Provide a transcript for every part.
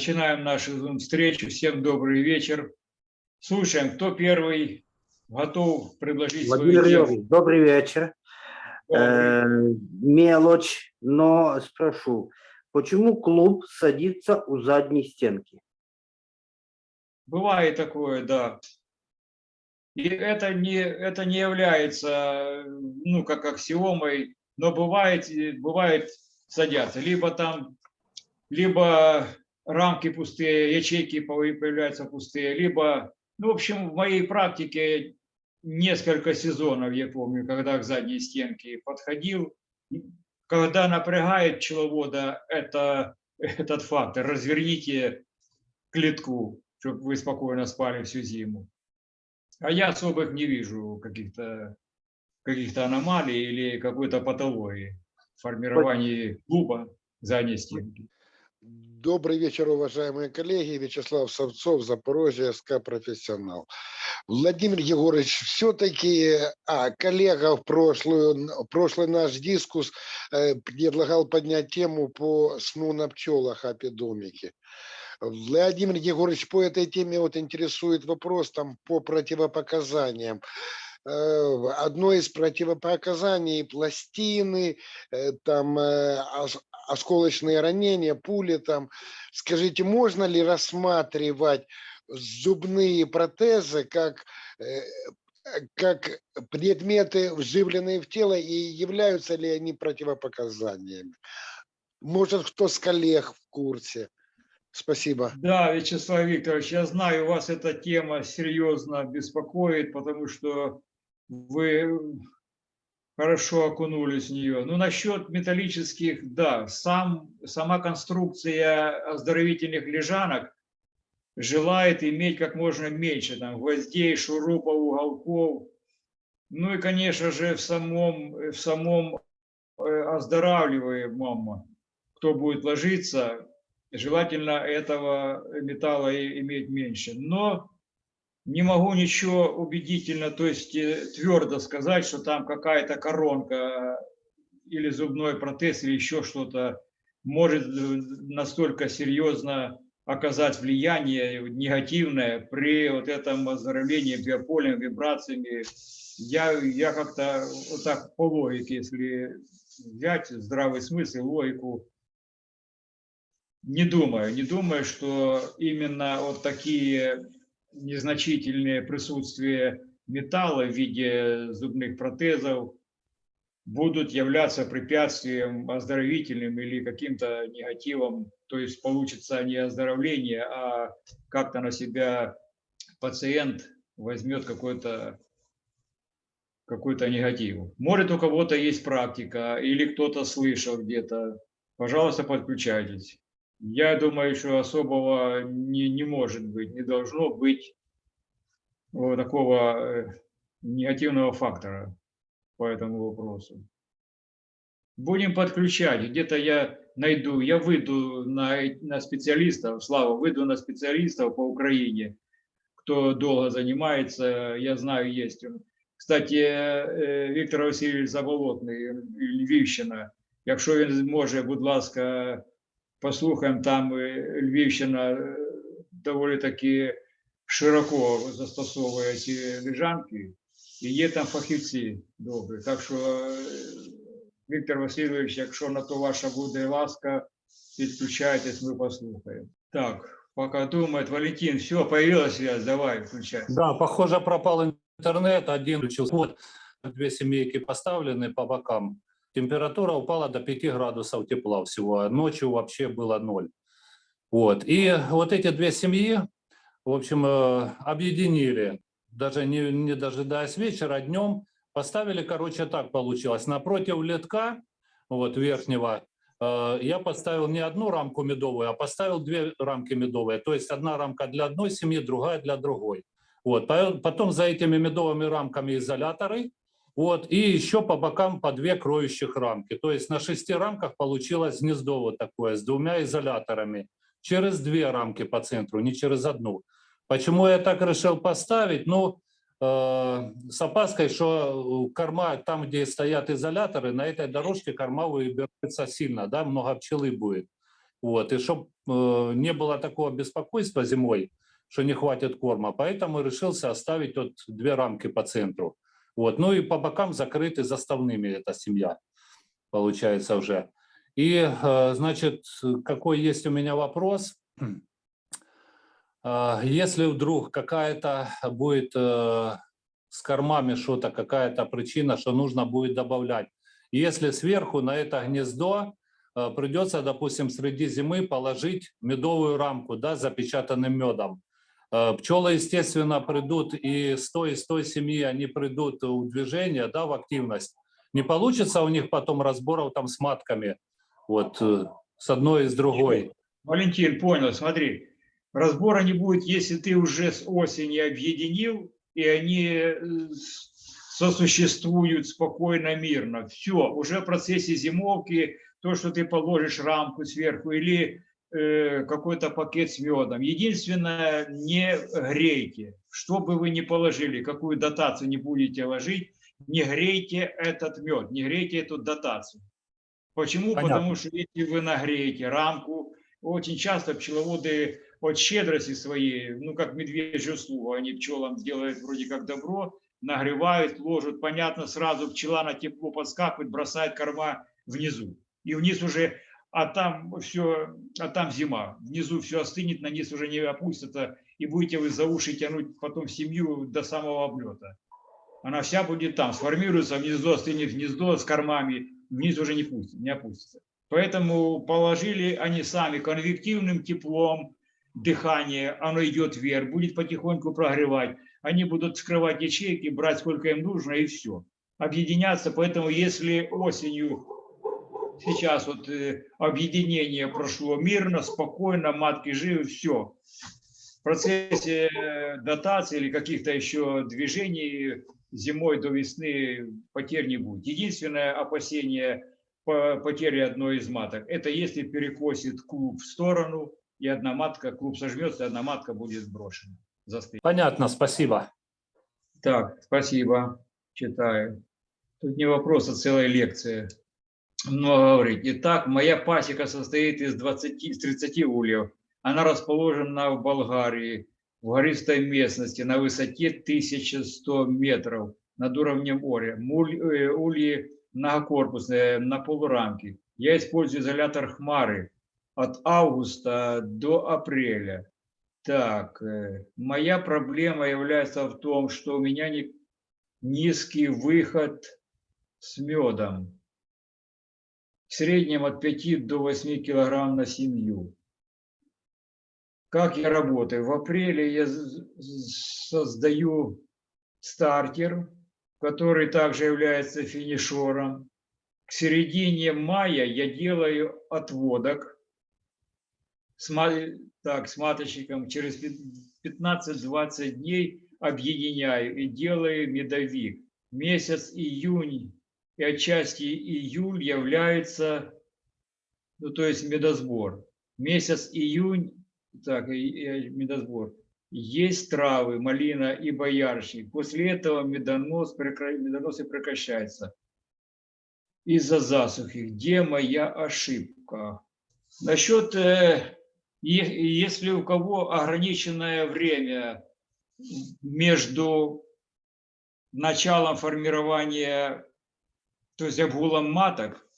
Начинаем нашу встречу. Всем добрый вечер. Слушаем, кто первый готов предложить Владимир свою тему. Добрый вечер. Э, мелочь, но спрошу, почему клуб садится у задней стенки? Бывает такое, да. И это не, это не является, ну, как аксиомой, но бывает, бывает садятся. Либо там, либо рамки пустые, ячейки появ- появляются пустые, либо, ну, в общем, в моей практике несколько сезонов, я помню, когда к задней стенке подходил. Когда напрягает пчеловода это, этот фактор, разверните клетку, чтобы вы спокойно спали всю зиму. А я особых не вижу каких-то каких-то аномалий или какой-то патологии в формировании клуба задней стенки. Добрый вечер, уважаемые коллеги. Вячеслав Савцов, Запорожье, СК «Профессионал». Владимир Егорович, все-таки, а, коллега в прошлую, прошлый наш дискус э, предлагал поднять тему по сну на пчелах апидомике. Владимир Егорович, по этой теме вот интересует вопрос там по противопоказаниям. Э, Одно из противопоказаний пластины, э, там э, ос- осколочные ранения, пули там. Скажите, можно ли рассматривать зубные протезы как, как предметы, вживленные в тело, и являются ли они противопоказаниями? Может, кто с коллег в курсе? Спасибо. Да, Вячеслав Викторович, я знаю, вас эта тема серьезно беспокоит, потому что вы хорошо окунулись в нее. Ну, насчет металлических, да, сам, сама конструкция оздоровительных лежанок желает иметь как можно меньше там, гвоздей, шурупов, уголков. Ну и, конечно же, в самом, в самом э, оздоравливаемом, кто будет ложиться, желательно этого металла иметь меньше. Но не могу ничего убедительно, то есть э, твердо сказать, что там какая-то коронка или зубной протез или еще что-то может э, настолько серьезно оказать влияние негативное при вот этом оздоровлении биополем, вибрациями. Я, я как-то вот так по логике, если взять здравый смысл, логику, не думаю, не думаю, что именно вот такие незначительные присутствия металла в виде зубных протезов будут являться препятствием оздоровительным или каким-то негативом, то есть получится не оздоровление, а как-то на себя пациент возьмет какой-то какой-то негатив. Может, у кого-то есть практика или кто-то слышал где-то, пожалуйста, подключайтесь Я думаю, что особого не, не может быть, не должно быть вот такого э, негативного фактора по этому вопросу. Будем подключать. Где-то я найду, я выйду на, на специалистов, Слава, выйду на специалистов по Украине, кто долго занимается, я знаю, есть. Кстати, е, Віктор Васильович Заболотний, Львівщина. Якщо він зможе, будь ласка, послухаємо, там е, Львівщина е, доволі таки широко застосовує ці лежанки, і є там фахівці добрі. Так що, е, Віктор Васильович, якщо на то ваша буде ласка, підключайтесь, ми послухаємо. Так, поки думает, Валентин, все, появилась связь, давай, включай. Да, похоже, пропал интернет, один включился. Вот, две семейки поставлены по бокам. Температура упала до 5 градусов тепла всего, а ночью вообще было ноль. Вот, и вот эти две семьи, в общем, э, объединили, даже не, не дожидаясь вечера, днем, поставили, короче, так получилось, напротив летка, вот, верхнего, э, я поставил не одну рамку медовую, а поставил две рамки медовые, то есть одна рамка для одной семьи, другая для другой. Вот, по- потом за этими медовыми рамками изоляторы, вот, и еще по бокам по две кроющих рамки. То есть на шести рамках получилось гнездо вот такое с двумя изоляторами. Через две рамки по центру, не через одну. Почему я так решил поставить? Ну, э, с опаской, что корма, там, где стоят изоляторы, на этой дорожке корма выбирается сильно, да, много пчелы будет. Вот, и чтобы не было такого беспокойства зимой, что не хватит корма, поэтому решился оставить вот две рамки по центру. Вот, ну и по бокам закрыты заставными эта семья, получается уже. И, э, значит, какой есть у меня вопрос? А, Если вдруг какая-то будет э, с кормами что-то, какая-то причина, что нужно будет добавлять. Если сверху на это гнездо э, придется, допустим, среди зимы положить медовую рамку да, с запечатанным медом. Э, Пчелы, естественно, придут и с той, и с той семьи они придут в движение, да, в активность. Не получится у них потом разборов там с матками, вот, э, с одной и с другой. Валентин, понял, смотри, разбора не будет, если ты уже с осени объединил, и они э, сосуществуют спокойно, мирно. Все, уже в процессе зимовки, то, что ты положишь рамку сверху или какой-то пакет с медом. Единственное, не грейте. Что бы вы ни положили, какую дотацию не будете ложить, не грейте этот мед, не грейте эту дотацию. Почему? Понятно. Потому что если вы нагреете рамку, очень часто пчеловоды от щедрости своей, ну как медвежью услугу, они пчелам делают вроде как добро, нагревают, ложат, понятно, сразу пчела на тепло подскакивает, бросает корма внизу. И вниз уже, а там все, а там зима, внизу все остынет, на низ уже не опустится, и будете вы за уши тянуть потом семью до самого облета. Она вся будет там, сформируется, внизу остынет гнездо с кормами, вниз уже не, пустит, не опустится. Поэтому положили они сами конвективным теплом, дыхание, оно идет вверх, будет потихоньку прогревать. Они будут вскрывать ячейки, брать сколько им нужно и все. Объединяться, поэтому если осенью, сейчас вот э, объединение прошло мирно, спокойно, матки живы, все. В процессе э, дотации или каких-то еще движений зимой до весны потерь не будет. Единственное опасение по потери одной из маток, это если перекосит клуб в сторону, и одна матка, клуб сожмется, и одна матка будет сброшена. Застынет. Понятно, спасибо. Так, спасибо. Читаю. Тут не вопрос, а целая лекция. Много говорить. Итак, моя пасека состоит из 20, из 30 ульев. Она расположена в Болгарии, в гористой местности, на высоте 1100 метров над уровнем моря. Э, Ульи многокорпусные, на полурамке. Я использую изолятор хмары от августа до апреля. Так, э, моя проблема является в том, что у меня не- низкий выход с медом. В среднем от 5 до 8 килограмм на семью. Как я работаю? В апреле я создаю стартер, который также является финишером. К середине мая я делаю отводок с, так, с маточником через пят- 15-20 дней объединяю и делаю медовик. Месяц июнь и отчасти июль является, ну то есть медосбор. Месяц июнь, так, и- и медосбор. Есть травы, малина и боярышник. После этого медонос, медоносы прекращаются из-за засухи. Где моя ошибка? Насчет, э, если у кого ограниченное время между началом формирования, то есть обгулом маток,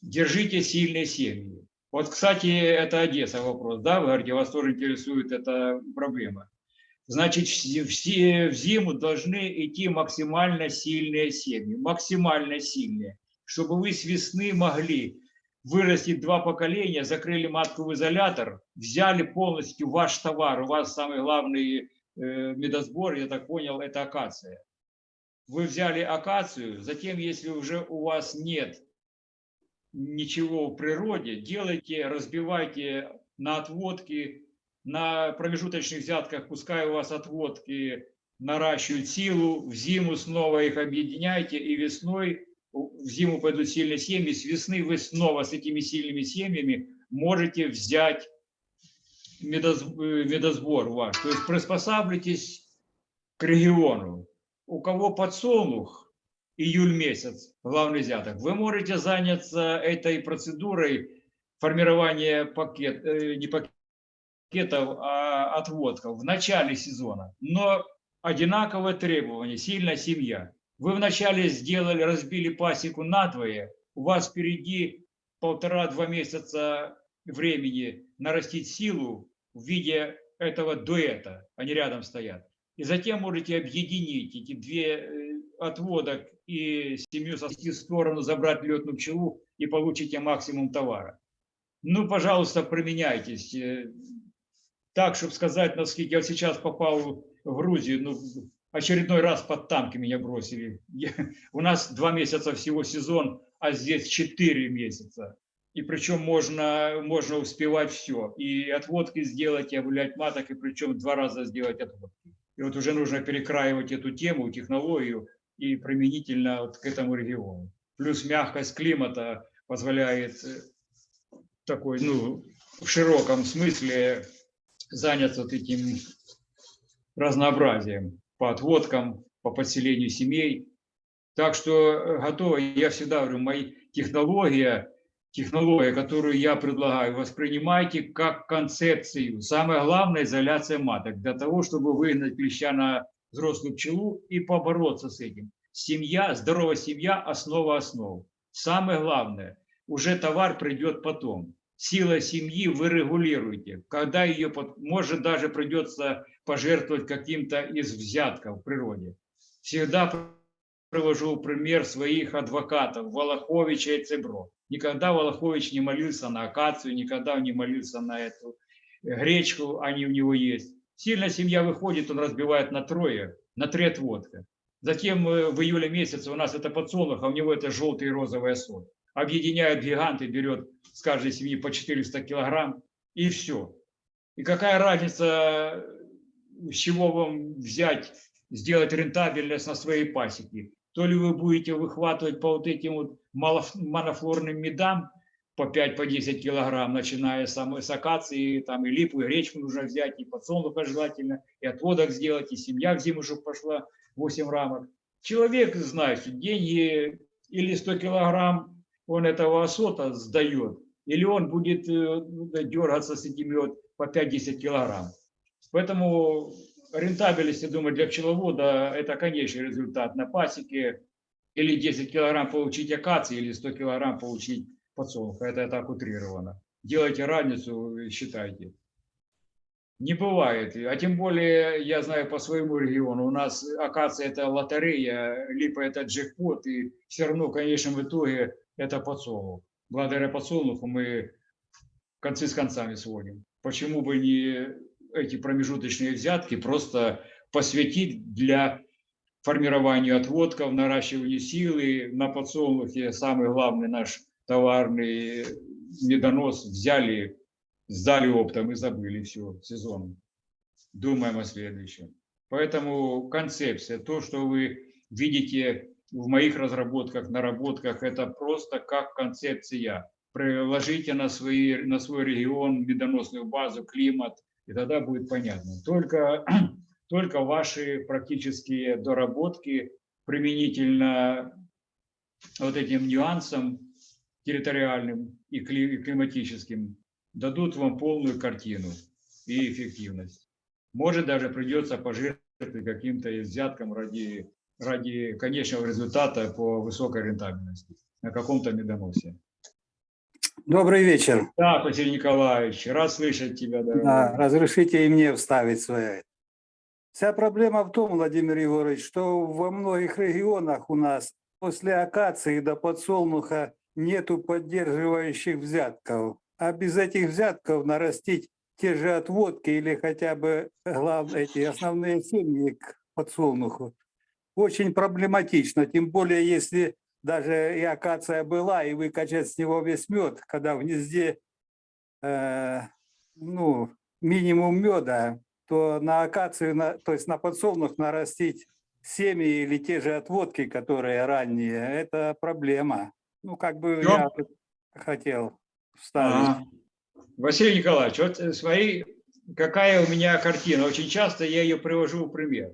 держите сильные семьи. Вот, кстати, это Одесса вопрос, да, вы говорите, вас тоже интересует эта проблема. Значит, все, в зиму должны идти максимально сильные семьи, максимально сильные, чтобы вы с весны могли вырастить два поколения, закрыли матку в изолятор, взяли полностью ваш товар, у вас самый главный э, медосбор, я так понял, это акация. Вы взяли акацию, затем, если уже у вас нет ничего в природе, делайте, разбивайте на отводки, на промежуточных взятках, пускай у вас отводки наращивают силу, в зиму снова их объединяйте, и весной в зиму пойдут сильные семьи, с весны вы снова с этими сильными семьями можете взять э, медосбор ваш. То есть приспосабливайтесь к региону. У кого подсолнух, июль месяц, главный взяток, вы можете заняться этой процедурой формирование пакет, э, не пакетов, а отводков в начале сезона. Но одинаковые требования, сильная семья. Вы вначале сделали, разбили пасеку надвое, у вас впереди полтора-два месяца времени нарастить силу в виде этого дуэта, они рядом стоят. И затем можете объединить эти две э, отводок и семью совести в сторону, забрать летную пчелу и получите максимум товара. Ну, пожалуйста, применяйтесь. Э, Так, чтобы сказать, насколько я сейчас попал в Грузию, ну, очередной раз под танки меня бросили. Я- у нас два месяца всего сезон, а здесь четыре месяца. И причем можно, можно успевать все. И отводки сделать, и обулять маток, и причем два раза сделать отводки. И вот уже нужно перекраивать эту тему, технологию и применительно вот к этому региону. Плюс мягкость климата позволяет э, такой, ну, в широком смысле заняться вот этим разнообразием по отводкам, по подселению семей. Так что э, готово. Я всегда говорю, моя технология, технология, которую я предлагаю, воспринимайте как концепцию. Самое главное – изоляция маток, для того, чтобы выгнать клеща на взрослую пчелу и побороться с этим. Семья, здоровая семья – основа основ. Самое главное, уже товар придет потом. Сила семьи вы регулируете. Когда ее, может даже придется пожертвовать каким-то из взятков в природе. Всегда привожу пример своих адвокатов Волоховича и Цебро. Никогда Волохович не молился на акацию, никогда он не молился на эту э, гречку, они у него есть. Сильная семья выходит, он разбивает на трое, на три отводка. Затем э, в июле месяце у нас это подсолнух, а у него это желтый и розовый сорт. Объединяют гиганты, берет с каждой семьи по 400 килограмм и все. И какая разница, с чего вам взять, сделать рентабельность на своей пасеке? То ли вы будете выхватывать по вот этим вот монофлорным медам по 5-10 по 10 килограмм, начиная с с акации, там и липу, и гречку нужно взять, и подсолнуха желательно, и отводок сделать, и семья в зиму, чтобы пошла 8 рамок. Человек знает, деньги или 100 килограмм он этого осота сдает, или он будет э, дергаться с этими вот по 5-10 килограмм. Поэтому рентабельность, я думаю, для пчеловода это конечный результат на пасеке. Или 10 килограмм получить акации, или 100 килограмм получить подсолнуха. Это так утрировано. Делайте разницу, считайте. Не бывает. А тем более, я знаю по своему региону, у нас акация это лотерея, липа это джекпот, и все равно в конечном итоге это подсолнух. Благодаря подсолнуху мы концы с концами сводим. Почему бы не эти промежуточные взятки просто посвятить для формирования отводков, наращиванию силы на подсолнухе, самый главный наш товарный медонос взяли, сдали оптом и забыли все, сезон. Думаем о следующем. Поэтому концепция, то, что вы видите в моих разработках, наработках, это просто как концепция. Приложите на, свои, на свой регион медоносную базу, климат, и тогда будет понятно. Только, только ваши практические доработки применительно вот этим нюансам территориальным и кли- и климатическим дадут вам полную картину и эффективность. Может, даже придется пожертвовать каким-то взятком ради, ради конечного результата по высокой рентабельности на каком-то медоносе. Добрый вечер. Да, Василий Николаевич, рад слышать тебя, дорогой. Да, разрешите и мне вставить свое. Вся проблема в том, Владимир Егорович, что во многих регионах у нас после акации до подсолнуха нету поддерживающих взятков. А без этих взятков нарастить те же отводки или хотя бы главные эти основные семьи к подсолнуху очень проблематично. Тем более, если даже и акация была, и выкачать с него весь мед, когда в гнезде э, ну, минимум меда, то на акацию, на, то есть на подсолнух нарастить семьи или те же отводки, которые ранние, это проблема. Ну, как бы Всё. я хотел вставить. Ага. Василий Николаевич, вот э, смотри, какая у меня картина. Очень часто я ее привожу в пример.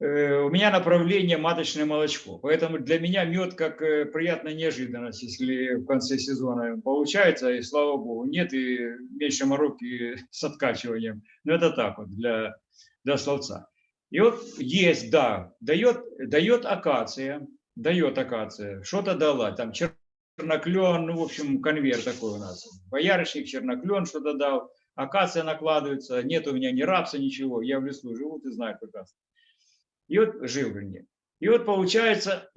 Э, у меня направление маточное молочко. Поэтому для меня мед как э, приятная неожиданность, если в конце сезона получается, и слава богу, нет и меньше мороки с откачиванием. Но это так вот для, для словца. И вот есть, да, дает, дает акация, дает акация, что-то дала, там черноклен, ну, в общем, конверт такой у нас. Боярышник, черноклен что-то дал, акация накладывается, нет у меня ни рапса, ничего, я в лесу живу, ты знаешь прекрасно. И вот жил, вернее. И вот получается,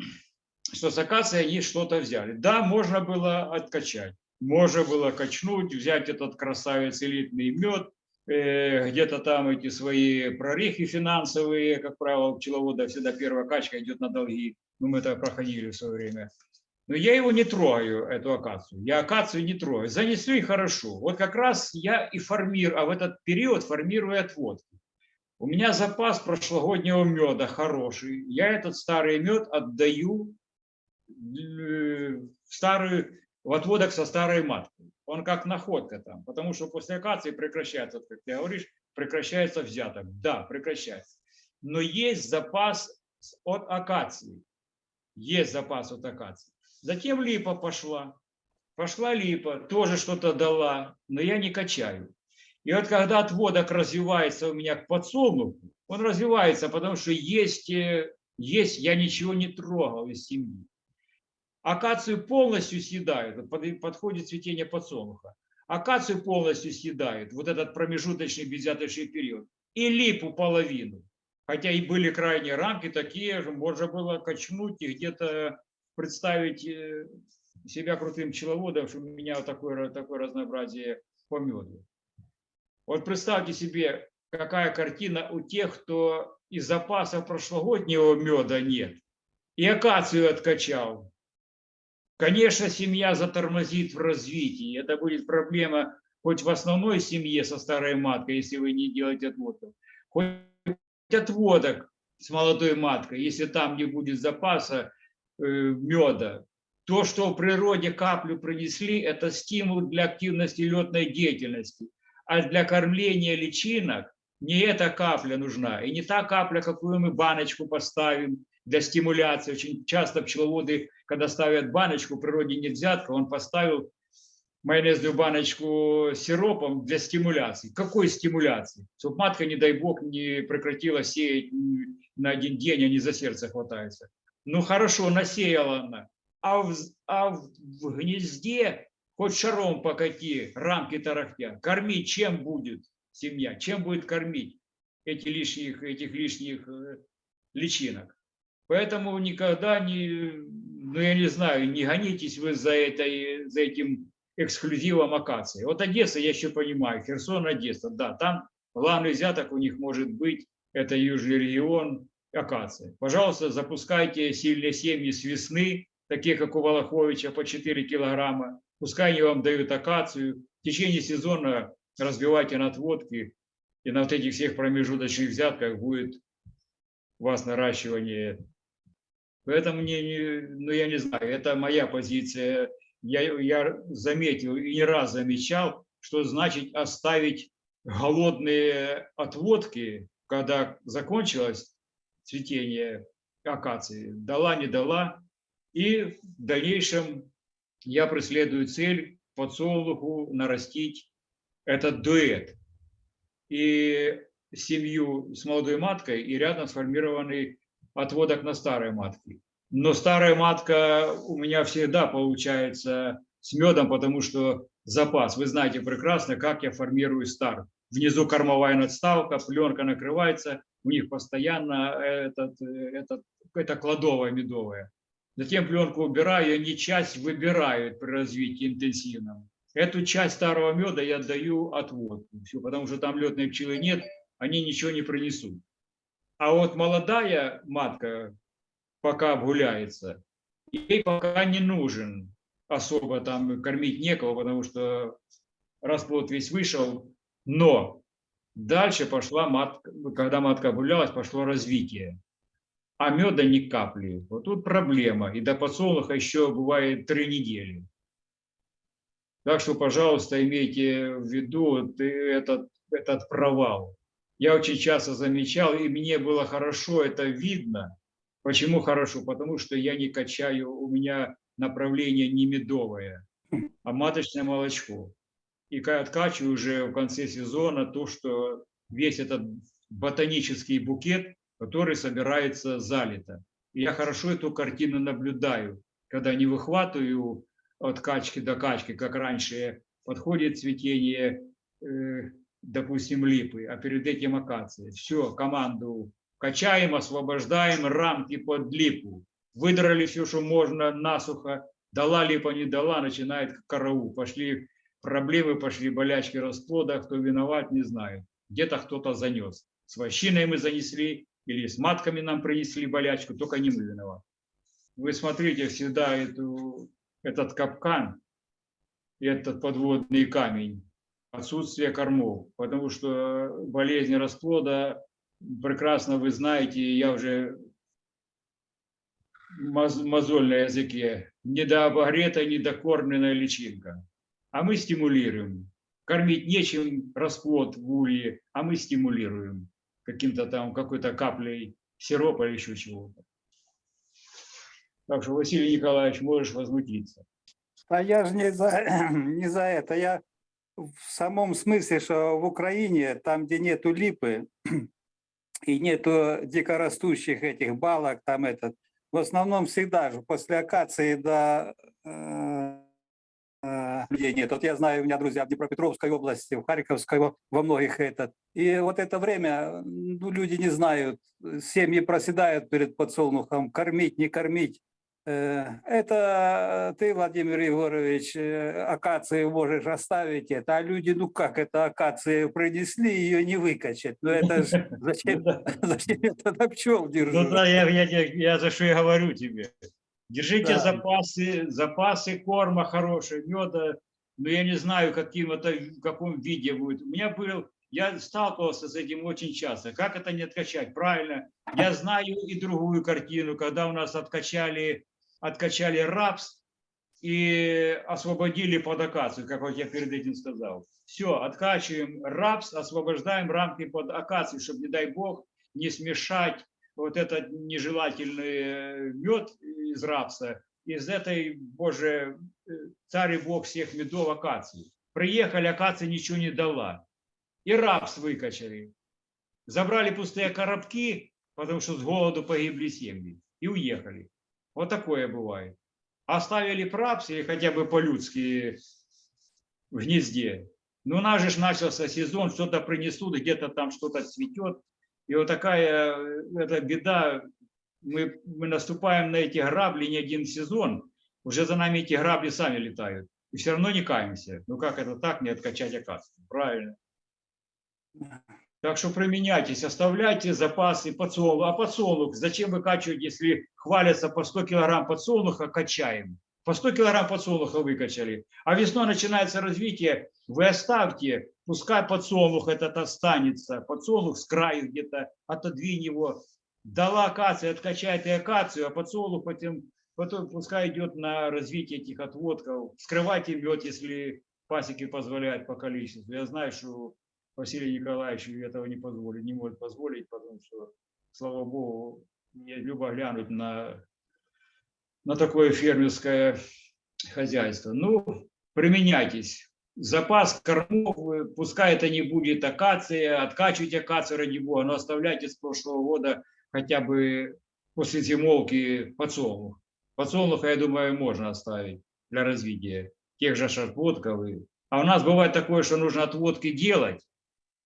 что с акацией они что-то взяли. Да, можно было откачать, можно было качнуть, взять этот красавец элитный мед, э, где-то там эти свои прорехи финансовые, как правило, у пчеловода всегда первая качка идет на долги. Ну, мы это проходили в свое время. Но я его не трогаю, эту акацию. Я акацию не трогаю. Занесли хорошо. Вот как раз я и формирую, а в этот период формирую отводки. У меня запас прошлогоднего меда хороший. Я этот старый мед отдаю э, в старую, в отводок со старой маткой. Он как находка там, потому что после акации прекращается, как ты говоришь, прекращается взяток. Да, прекращается. Но есть запас от акации. Есть запас от акации. Затем липа пошла. Пошла липа, тоже что-то дала, но я не качаю. И вот когда отводок развивается у меня к подсолнуху, он развивается, потому что есть, э, есть я ничего не трогал из семьи. Акацию полностью съедают, подходит цветение подсолнуха. Акацию полностью съедают, вот этот промежуточный безъяточный период. И липу половину. Хотя и были крайние рамки такие же, можно было качнуть и где-то представить э, себя крутым пчеловодом, что у меня такое, такое разнообразие по меду. Вот представьте себе, какая картина у тех, кто из запаса прошлогоднего меда нет, и акацию откачал. Конечно, семья затормозит в развитии. Это будет проблема хоть в основной семье со старой маткой, если вы не делаете отводков, хоть отводок с молодой маткой, если там не будет запаса э, меда. То, что в природе каплю принесли, это стимул для активности летной деятельности. А для кормления личинок не эта капля нужна. И не та капля, какую мы баночку поставим для стимуляции. Очень часто пчеловоды, когда ставят баночку, в природе нет взятка, он поставил майонезную баночку сиропом для стимуляции. Какой стимуляции? Чтобы матка, не дай бог, не прекратила сеять на один день, они за сердце хватаются. Ну хорошо, насеяла она. А в, а в гнезде хоть шаром покати, рамки тарахтят. Кормить чем будет семья? Чем будет кормить эти лишних, этих лишних э, личинок? Поэтому никогда не, ну я не знаю, не гонитесь вы за, этой, за этим эксклюзивом акации. Вот Одесса, я еще понимаю, Херсон, Одесса, да, там главный взяток у них может быть, это южный регион, акация. Пожалуйста, запускайте сильные семьи с весны, такие как у Волоховича, по 4 килограмма. Пускай они вам дают акацию. В течение сезона разбивайте на отводки, и на вот этих всех промежуточных взятках будет у вас наращивание. Поэтому мне, не, ну я не знаю, это моя позиция. Я, я заметил и не раз замечал, что значит оставить голодные отводки, когда закончилось цветение акации, дала, не дала. И в дальнейшем я преследую цель подсолнуху нарастить этот дуэт. И семью с молодой маткой и рядом сформированный отводок на старой матке. Но старая матка у меня всегда получается с медом, потому что запас. Вы знаете прекрасно, как я формирую старт. Внизу кормовая надставка, пленка накрывается, у них постоянно этот, этот, это кладовая медовая. Затем пленку убираю, они часть выбирают при развитии интенсивном. Эту часть старого меда я даю отводку, все, потому что там летной пчелы нет, они ничего не принесут. А вот молодая матка, пока обгуляется, ей пока не нужен особо там кормить некого, потому что расплод весь вышел. Но дальше пошла матка, когда матка обгулялась, пошло развитие. А меда ни капли. Вот тут проблема. И до подсолнуха еще бывает три недели. Так что, пожалуйста, имейте в виду этот, этот провал. я очень часто замечал, и мне было хорошо это видно. Почему хорошо? Потому что я не качаю, у меня направление не медовое, а маточное молочко. И ка- откачиваю уже в конце сезона то, что весь этот ботанический букет, который собирается залито. И я хорошо эту картину наблюдаю, когда не выхватываю от качки до качки, как раньше, подходит цветение, э, допустим, липы, а перед этим акации. Все, команду качаем, освобождаем рамки под липу. Выдрали все, что можно, насухо. Дала липа, не дала, начинает караул. Пошли проблемы, пошли болячки расплода. Кто виноват, не знаю. Где-то кто-то занес. С вощиной мы занесли или с матками нам принесли болячку, только не мы виноваты. Вы смотрите всегда эту, этот капкан, этот подводный камень, отсутствие кормов, потому что болезнь расплода, прекрасно вы знаете, я уже мозоль на языке, недообогретая, недокормленная личинка. А мы стимулируем. Кормить нечем расплод в улье, а мы стимулируем каким-то там, какой-то каплей сиропа или еще чего-то. Так что, Василий Николаевич, можешь возмутиться. А я же не за, не за это. Я в самом смысле, что в Украине, там, где нету липы и нету дикорастущих этих балок, там этот, в основном всегда же после акации до э, э, людей нет. Вот я знаю, у меня друзья в Днепропетровской области, в Харьковской, во многих этот. И вот это время, ну, люди не знают, семьи проседают перед подсолнухом, кормить, не кормить. Э, Это ты, Владимир Егорович, э, акации можешь оставить это, а люди, ну как это акации принесли, ее не выкачать. Ну это ж зачем, зачем это на пчел Ну держу? да, я, я, я, я за что и говорю тебе. Держите Да. запасы, запасы корма хорошие, меда. Но я не знаю, каким это, в каком виде будет. У меня был, я сталкивался с этим очень часто. Как это не откачать? Правильно. Я знаю и другую картину, когда у нас откачали, откачали рапс и освободили под акацию, как вот я перед этим сказал. Все, откачиваем рапс, освобождаем рамки под акацию, чтобы, не дай бог, не смешать вот этот нежелательный мед из рапса, из этой, боже, э, царь и бог всех медов акации. Приехали, акация ничего не дала. И рапс выкачали. Забрали пустые коробки, потому что с голоду погибли семьи. И уехали. Вот такое бывает. Оставили прапс или хотя бы по-людски в гнезде. Ну, у нас же начался сезон, что-то принесут, где-то там что-то цветет. И вот такая э, эта беда, мы, мы наступаем на эти грабли не один сезон, уже за нами эти грабли сами летают. И все равно не каемся. Ну как это так, не откачать акацию? Правильно. Так что применяйтесь, оставляйте запасы подсолнух. А подсолнух зачем выкачивать, если хвалятся по 100 килограмм подсолнуха, качаем? По 100 килограмм подсолнуха выкачали. А весной начинается развитие, вы оставьте, пускай подсолнух этот останется, подсолнух с краю где-то, отодвинь его. Дала акация, откачает и акацию, а подсолнух потом, потом пускай идет на развитие этих отводков. Скрывайте мед, если пасеки позволяют по количеству. Я знаю, что Василий Николаевич этого не позволит, не может позволить, потому что, слава богу, мне любо глянуть на, на такое фермерское хозяйство. Ну, применяйтесь. Запас кормов, э, пускай это не будет акация, откачивайте акацию ради бога, но оставляйте с прошлого года хотя бы после зимовки подсолнух. Подсолнуха, я думаю, можно оставить для развития тех же и- А у нас бывает такое, что нужно отводки делать,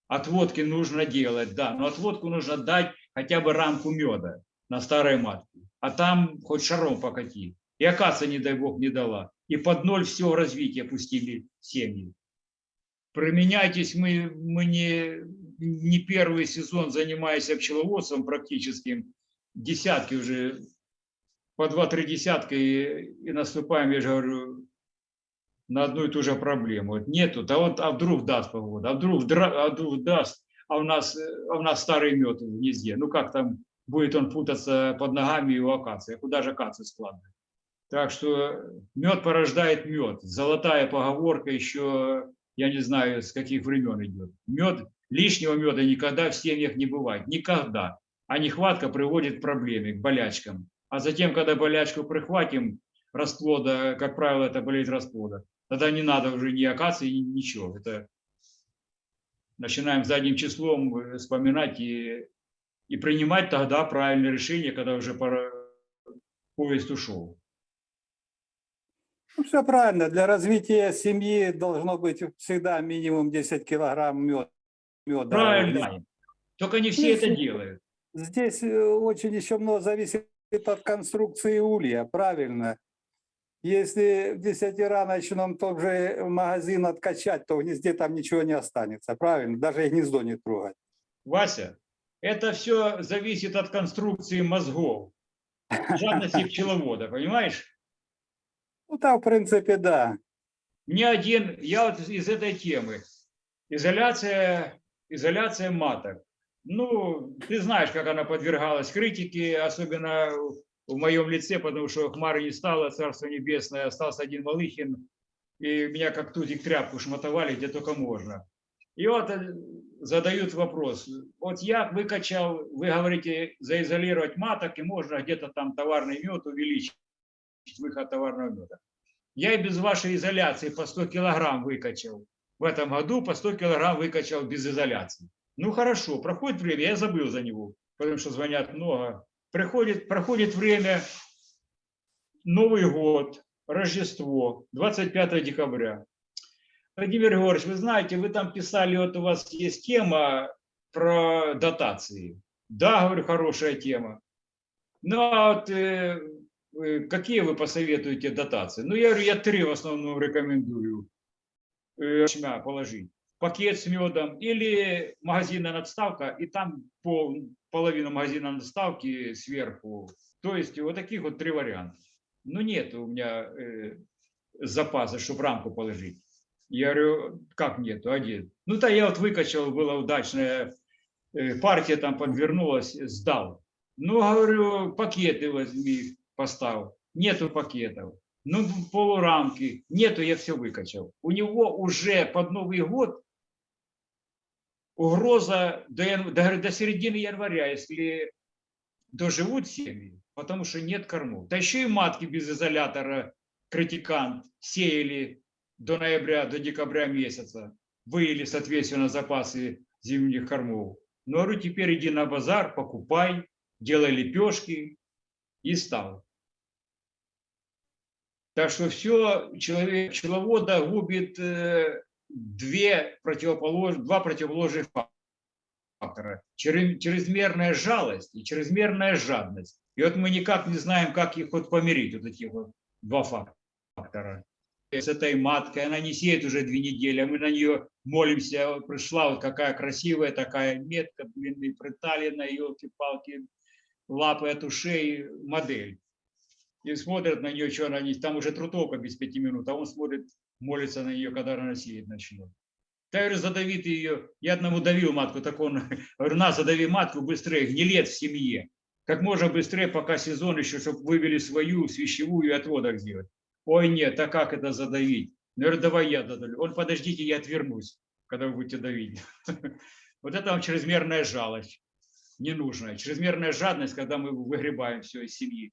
отводки нужно делать, да, но отводку нужно дать хотя бы рамку меда на старой матке, а там хоть шаром покати. И акация, не дай бог, не дала. И под ноль все развитие пустили семьи. Применяйтесь, мы, мы не, не первый сезон занимаемся пчеловодством практическим, десятки уже, по два-три десятка и, и наступаем, я же говорю, на одну и ту же проблему. Вот нету, да вот, а вдруг даст погода, а вдруг, а вдруг даст, а у нас, а у нас старый мед в гнезде. Ну как там будет он путаться под ногами у акации, куда же акацию складывать? Так что мед порождает мед. Золотая поговорка еще, я не знаю, с каких времен идет. Мед Лишнего меда никогда в семьях не бывает. Никогда. А нехватка приводит к проблеме, к болячкам. А затем, когда болячку прихватим, расплода, как правило, это болезнь расплода, тогда не надо уже ни акации, ни ничего. Это начинаем задним числом э, вспоминать и, и принимать тогда правильное решение, когда уже пора, поезд ушел. Ну, все правильно. Для развития семьи должно быть всегда минимум 10 килограмм мед, меда. Правильно. Только не все Ну, это делают. Здесь э, очень еще много зависит от конструкции улья, правильно. Если в десятираночном тот же магазин откачать, то в гнезде там ничего не останется, правильно? Даже и гнездо не трогать. Вася, это все зависит от конструкции мозгов, жадности пчеловода, понимаешь? Ну, там, в принципе, да. Ни один, я вот из этой темы, изоляция, изоляция маток. Ну, ты знаешь, как она подвергалась критике, особенно в моем лице, потому что Хмары не стало, Царство Небесное, остался один Малыхин, и меня как тузик тряпку шматовали, где только можно. И вот задают вопрос, вот я выкачал, вы говорите, заизолировать маток, и можно где-то там товарный мед увеличить, выход товарного меда. Я и без вашей изоляции по 100 килограмм выкачал. В этом году по 100 килограмм выкачал без изоляции. Ну хорошо, проходит время, я забыл за него, потому что звонят много. Приходит, проходит время, Новый год, Рождество, 25 декабря. Владимир Григорьевич, вы знаете, вы там писали, вот у вас есть тема про дотации. Да, говорю, хорошая тема. Ну, а вот э, какие вы посоветуете дотации? Ну, я говорю, я три в основном рекомендую э, ячмя положить. Пакет с медом или магазинная надставка, и там пол, половину магазина надставки сверху. То есть вот таких вот три варианта. Ну, нет у меня э, запаса, чтобы рамку положить. Я говорю, как нету, один. Ну, то я вот выкачал, была удачная э, партия, там подвернулась, сдал. Ну, говорю, пакеты возьми, поставь. Нету пакетов. Ну, полурамки. Нету, я все выкачал. У него уже под Новый год угроза до, до, до середины января, если доживут семьи, потому что нет кормов. Да еще и матки без изолятора, критикант, сеяли до ноября, до декабря месяца, выели, соответственно, запасы зимних кормов. Ну, говорю, теперь иди на базар, покупай, делай лепешки и стал. Так что все человек, пчеловода губит э, две противополож, два противоположных фактора. Чрезмерная жалость и чрезмерная жадность. И вот мы никак не знаем, как их вот помирить, вот эти вот два фактора. С этой маткой, она не сеет уже две недели, а мы на нее молимся. Вот пришла вот какая красивая такая метка, длинный приталина, елки-палки, лапы от ушей, модель. И смотрят на нее, что она не... Там уже трутовка без пяти минут, а он смотрит, молится на нее, когда она сеять начнет. Я говорю, задави ты ее. Я одному давил матку, так он, говорю, на, задави матку быстрее, гнилец в семье. Как можно быстрее, пока сезон еще, чтобы вывели свою свящевую и отводок сделать. Ой, нет, а как это задавить? Я говорю, давай я додавлю. Он, подождите, я отвернусь, когда вы будете давить. Вот это вам чрезмерная жалость, ненужная. Чрезмерная жадность, когда мы выгребаем все из семьи,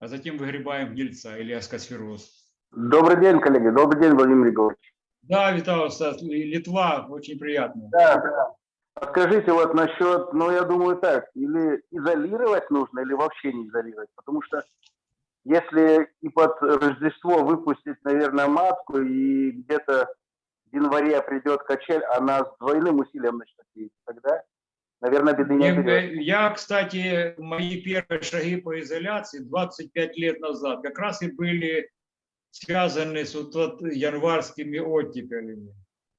а затем выгребаем гнильца или аскосфероз. Добрый день, коллеги. Добрый день, Владимир Григорьевич. Да, Виталий, Стас, Литва, очень приятно. Да, да. Скажите вот насчет, ну я думаю так, или изолировать нужно, или вообще не изолировать, потому что если и под Рождество выпустить, наверное, матку, и где-то в январе придет качель, она с двойным усилием начнет есть, тогда, наверное, беды не Я, оберет. я, кстати, мои первые шаги по изоляции 25 лет назад как раз и были связаны с вот, вот январскими оттепелями.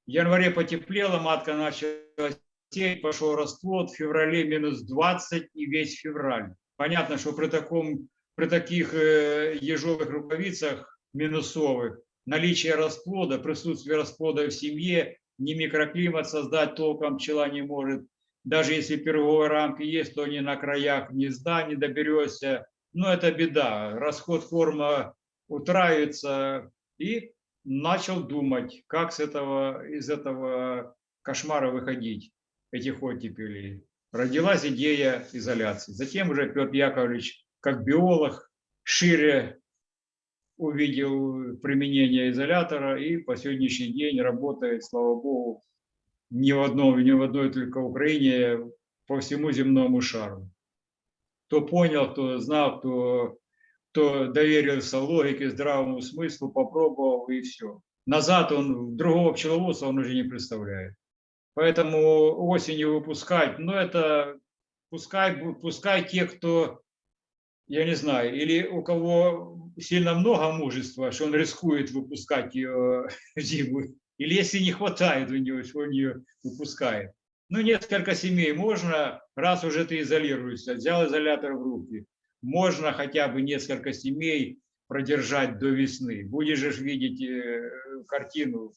В январе потеплело, матка начала сеять, пошел расплод, в феврале минус 20 и весь февраль. Понятно, что при, таком, при таких э, ежовых рукавицах минусовых наличие расплода, присутствие расплода в семье, ни микроклимат создать толком пчела не может. Даже если пироговые рамки есть, то они на краях гнезда не доберешься. Но это беда. Расход корма утраивается. И начал думать, как с этого, из этого кошмара выходить, этих оттепелей, родилась идея изоляции. Затем уже Петр Яковлевич, как биолог, шире увидел применение изолятора и по сегодняшний день работает, слава богу, не в одном, не в одной только Украине, по всему земному шару. Кто понял, кто знал, кто, кто доверился логике, здравому смыслу, попробовал и все. Назад он, другого пчеловодства он уже не представляет. Поэтому осенью выпускать, ну это пускай, пускай те, кто, я не знаю, или у кого сильно много мужества, что он рискует выпускать ее зиму, или если не хватает у что он ее выпускает. Ну, несколько семей можно, раз уже ты изолируешься, взял изолятор в руки, можно хотя бы несколько семей продержать до весны. Будешь же видеть э, картину.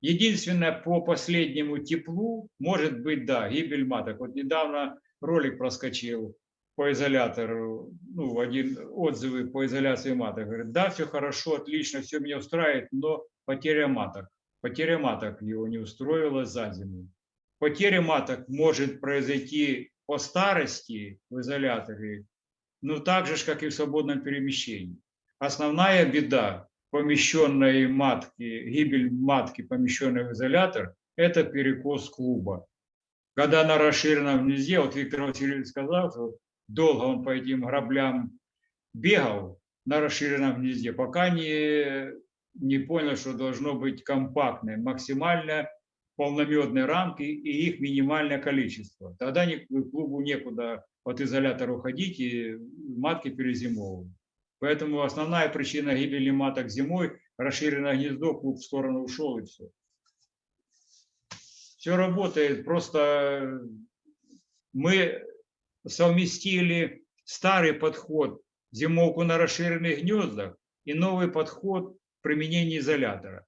Единственное, по последнему теплу, может быть, да, гибель маток. Вот недавно ролик проскочил по изолятору, ну, один отзывы по изоляции маток. Говорит, да, все хорошо, отлично, все меня устраивает, но потеря маток. Потеря маток его не устроила за зиму. Потеря маток может произойти по старости в изоляторе, ну, так же, как и в свободном перемещении. Основная беда помещенной матки, гибель матки, помещенной в изолятор, это перекос клуба. Когда на расширенном гнезде, вот Виктор Васильевич сказал, что долго он по этим граблям бегал на расширенном гнезде, пока не, не понял, что должно быть компактное, максимально полномедные рамки и их минимальное количество. Тогда клубу некуда от изолятора уходить и матки перезимовывают. Поэтому основная причина гибели маток зимой – расширенное гнездо, клуб в сторону ушел и все. Все работает, просто мы совместили старый подход зимовку на расширенных гнездах и новый подход применения изолятора.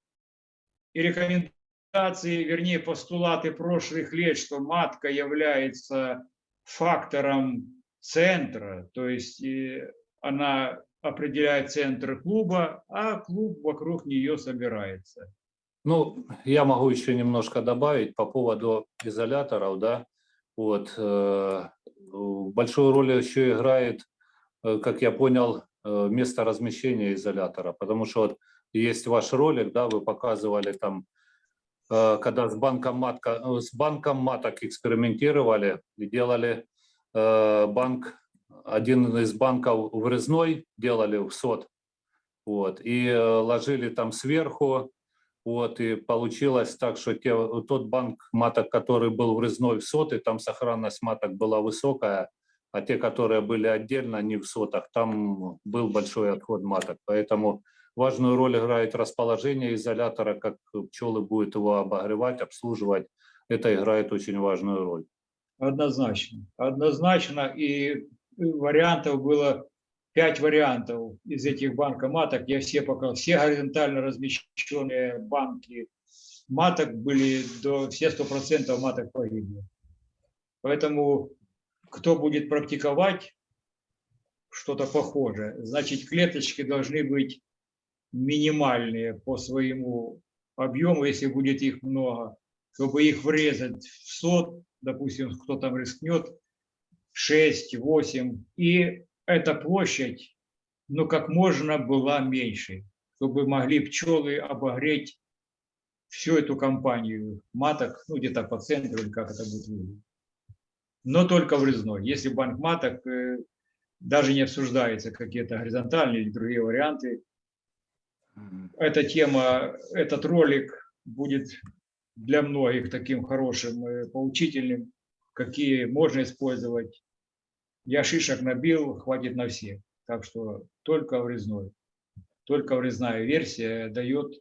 И рекомендации, вернее, постулаты прошлых лет, что матка является фактором центра, то есть э, она определяет центр клуба, а клуб вокруг нее собирается. Ну, я могу еще немножко добавить по поводу изоляторов, да. Вот э, большую роль еще играет, э, как я понял, место размещения изолятора, потому что вот есть ваш ролик, да, вы показывали там, э, когда с банком матка, э, с банком маток экспериментировали и делали э, банк, один из банков врезной делали в сот, вот, и ложили там сверху вот, и получилось так, что те, тот банк маток, который был врезной в соты, там сохранность маток была высокая, а те, которые были отдельно, не в сотах, там был большой отход маток. Поэтому важную роль играет расположение изолятора, как пчелы будут его обогревать, обслуживать. Это играет очень важную роль. Однозначно. Однозначно. И вариантов было пять вариантов из этих банкоматок. Я все показал. Все горизонтально размещенные банки маток были до все сто процентов маток погибли. Поэтому кто будет практиковать что-то похожее, значит клеточки должны быть минимальные по своему объему, если будет их много, чтобы их врезать в сот, допустим, кто там рискнет, 6-8, и эта площадь, ну, как можно была меньше, чтобы могли пчелы обогреть всю эту компанию маток, ну, где-то по центру, или как это будет выглядеть. Но только врезной. Если банк маток, э, даже не обсуждается какие-то горизонтальные или другие варианты, эта тема, этот ролик будет для многих таким хорошим, э, поучительным, какие можно использовать. Я шишек набил, хватит на всех. Так что только врезной. Только врезная версия дает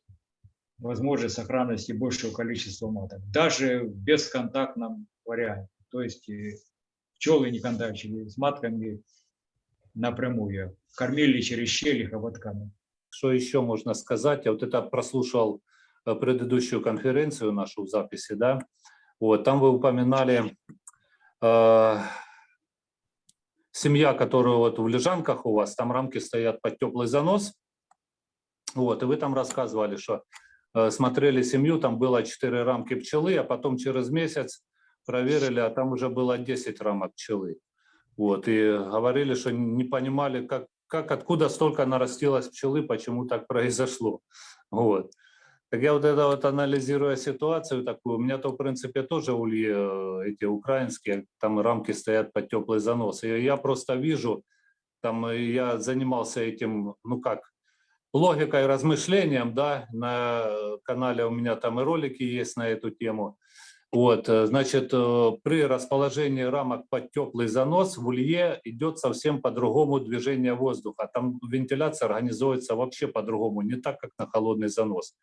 возможность сохранности большего количества маток. Даже в бесконтактном варианте. То есть пчелы не контактировали с матками напрямую. Кормили через щели хоботками. Что еще можно сказать? Я вот это прослушал э, предыдущую конференцию нашу в записи, да. Вот, там вы упоминали э, семья, которая вот в лежанках у вас, там рамки стоят под теплый занос. Вот, и вы там рассказывали, что э, смотрели семью, там было 4 рамки пчелы, а потом через месяц проверили, а там уже было 10 рамок пчелы. Вот, и говорили, что не понимали, как, как откуда столько нарастилось пчелы, почему так произошло. Вот. Так я вот это вот анализируя ситуацию такую, у меня-то в принципе тоже ульи э, эти украинские, там рамки стоят под теплый занос. И я просто вижу, там э, я занимался этим, ну как, логикой, размышлением, да, на канале у меня там и ролики есть на эту тему. Вот, э, значит, э, при расположении рамок под теплый занос в улье идет совсем по-другому движение воздуха. Там вентиляция организуется вообще по-другому, не так, как на холодный занос.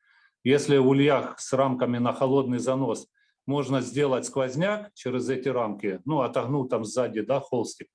Если в ульях с рамками на холодный занос можно сделать сквозняк через эти рамки, ну, отогнул там сзади, да, холстик,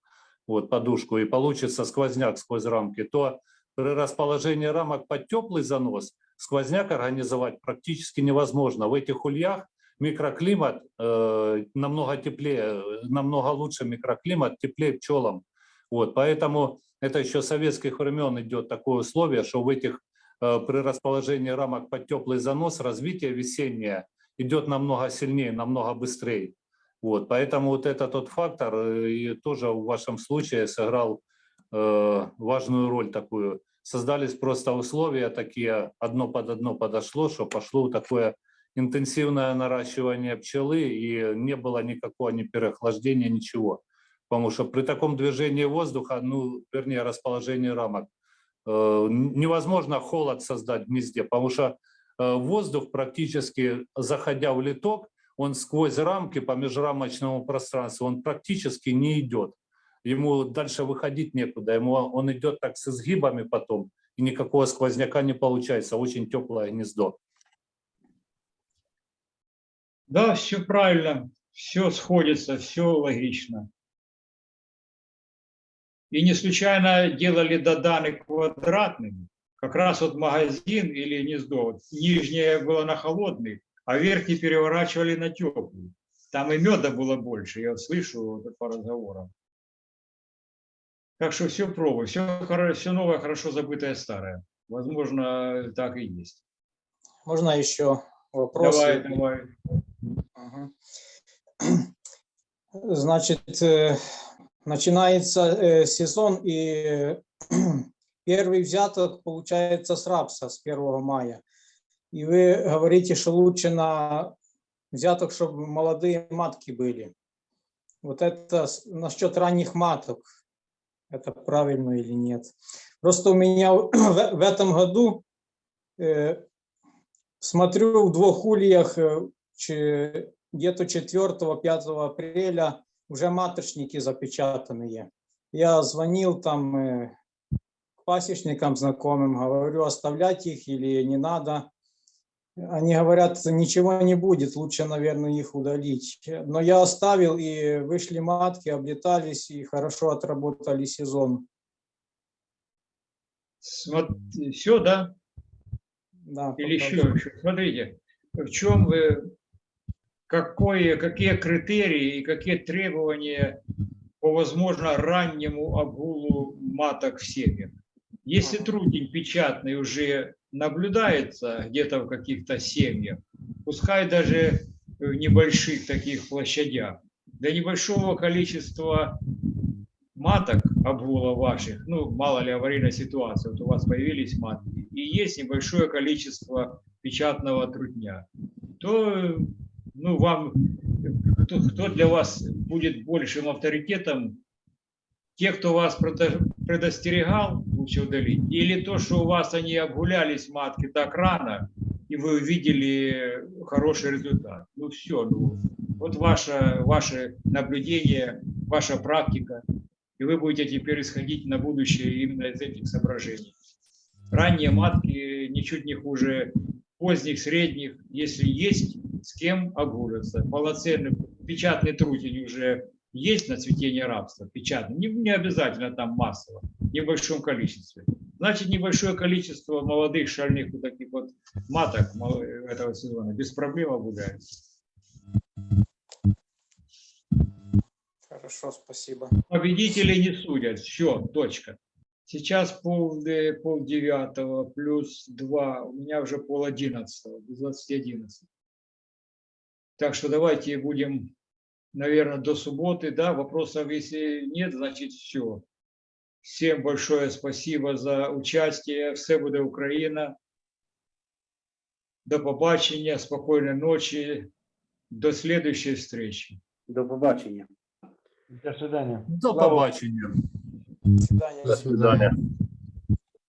вот, подушку, и получится сквозняк сквозь рамки, то при расположении рамок под теплый занос сквозняк организовать практически невозможно. В этих ульях микроклимат э, намного теплее, намного лучше микроклимат, теплее пчелам. Вот, поэтому это еще советских времен идет такое условие, что в этих э, при расположении рамок под теплый занос развитие весеннее идет намного сильнее, намного быстрее. Вот, поэтому вот это тот фактор э, и тоже в вашем случае сыграл э, важную роль такую. Создались просто условия такие, одно под одно подошло, что пошло такое интенсивное наращивание пчелы и не было никакого ни переохлаждения, ничего. Потому что при таком движении воздуха, ну, вернее, расположении рамок, э, невозможно холод создать в гнезде, потому что э, воздух практически, заходя в литок, он сквозь рамки по межрамочному пространству, он практически не идет. Ему дальше выходить некуда, ему он идет так с изгибами потом, и никакого сквозняка не получается, очень теплое гнездо. Да, все правильно, все сходится, все логично. И не случайно делали доданы квадратными. Как раз вот магазин или гнездо, вот нижнее было на холодный, а верхний переворачивали на теплый. Там и меда было больше, я слышу вот по разговорам. Так что все пробуй, все, все новое, хорошо забытое старое. Возможно, так и есть. Можно еще вопрос? Давай, давай. Значит, э, начинается э, сезон, и первый взяток получается с рапса с 1 мая. И вы говорите, что лучше на взяток, чтобы молодые матки были. Вот это насчет ранних маток. Это правильно или нет? Просто у меня в, этом году э, смотрю в двух ульях где-то 4-5 апреля уже маточники запечатанные. Я звонил там э, к пасечникам знакомым, говорю, оставлять их или не надо. Они говорят, ничего не будет, лучше, наверное, их удалить. Но я оставил, и вышли матки, облетались, и хорошо отработали сезон. Смотри, все, да? Да, Или еще, еще. Смотрите, в чем вы, какое, какие критерии и какие требования по, возможно, раннему обгулу маток в семьях. Если трудень печатный уже наблюдается где-то в каких-то семьях, пускай даже в небольших таких площадях, для небольшого количества маток обгула ваших, ну, мало ли аварийная ситуация, вот у вас появились матки, и есть небольшое количество печатного трудня, то ну, вам, кто, кто для вас будет большим авторитетом, те, кто вас предостерегал, лучше удалить, или то, что у вас они обгулялись матки так рано, и вы увидели хороший результат. Ну все, ну, вот ваше, ваше наблюдение, ваша практика, и вы будете теперь исходить на будущее именно из этих соображений. Ранние матки ничуть не хуже поздних, средних, если есть с кем огуриться. Полноценный печатный трутень уже есть на цветение рабства, печатный, не, не обязательно там массово, в небольшом количестве. Значит, небольшое количество молодых шальных вот таких вот маток этого сезона без проблем обгуляется. Хорошо, спасибо. Победители не судят. Все, точка. Сейчас пол, э, пол девятого плюс два, у меня уже пол одиннадцатого, без 20 11. Так что давайте будем, наверное, до субботы, да, вопросов если нет, значит все. Всем большое спасибо за участие, все буде Україна. До побачення, спокойной ночи, до следующей встречи. До побачення. До свидания. До побачення. До свидания. До свидания.